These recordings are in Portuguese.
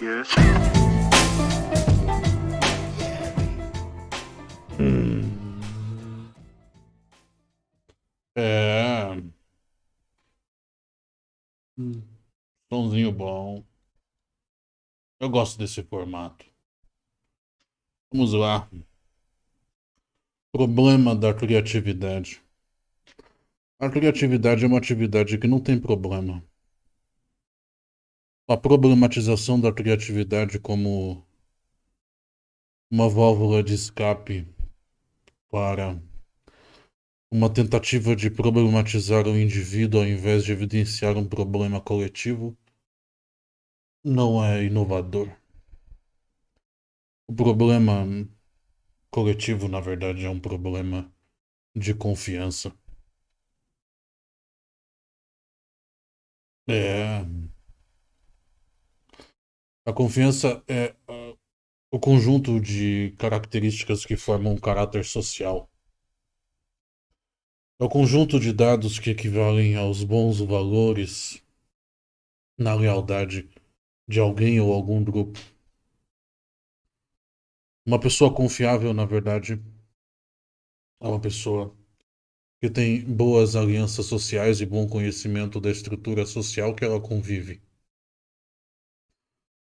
bitch. Hum. É. Hum. Sonzinho bom. Eu gosto desse formato. Vamos lá. Problema da criatividade. A criatividade é uma atividade que não tem problema. A problematização da criatividade como uma válvula de escape para uma tentativa de problematizar o indivíduo ao invés de evidenciar um problema coletivo não é inovador. O problema coletivo, na verdade, é um problema de confiança. É. A confiança é uh, o conjunto de características que formam um caráter social. É o conjunto de dados que equivalem aos bons valores na lealdade de alguém ou algum grupo. Uma pessoa confiável, na verdade, é uma pessoa que tem boas alianças sociais e bom conhecimento da estrutura social que ela convive.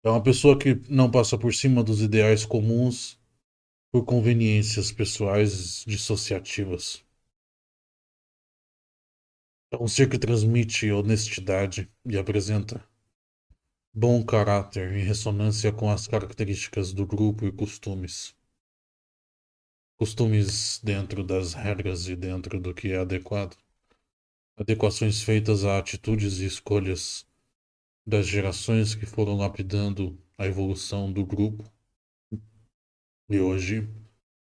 É uma pessoa que não passa por cima dos ideais comuns por conveniências pessoais dissociativas. É um ser que transmite honestidade e apresenta bom caráter em ressonância com as características do grupo e costumes. Costumes dentro das regras e dentro do que é adequado. Adequações feitas a atitudes e escolhas das gerações que foram lapidando a evolução do grupo. E hoje,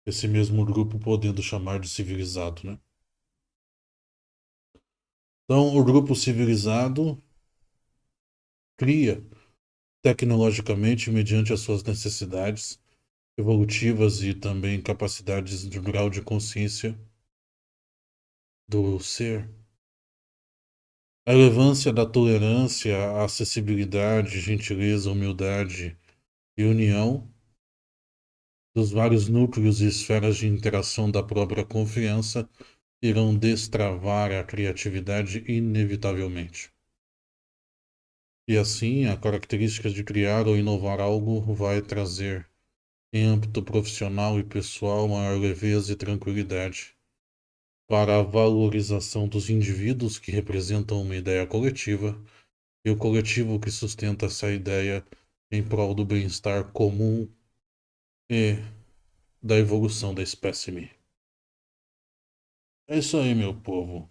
esse mesmo grupo podendo chamar de civilizado, né? Então, o grupo civilizado cria tecnologicamente mediante as suas necessidades evolutivas e também capacidades de grau de consciência do ser. A relevância da tolerância, acessibilidade, gentileza, humildade e união dos vários núcleos e esferas de interação da própria confiança irão destravar a criatividade inevitavelmente. E assim, a característica de criar ou inovar algo vai trazer, em âmbito profissional e pessoal, maior leveza e tranquilidade para a valorização dos indivíduos que representam uma ideia coletiva e o coletivo que sustenta essa ideia em prol do bem-estar comum e da evolução da espécime. É isso aí, meu povo.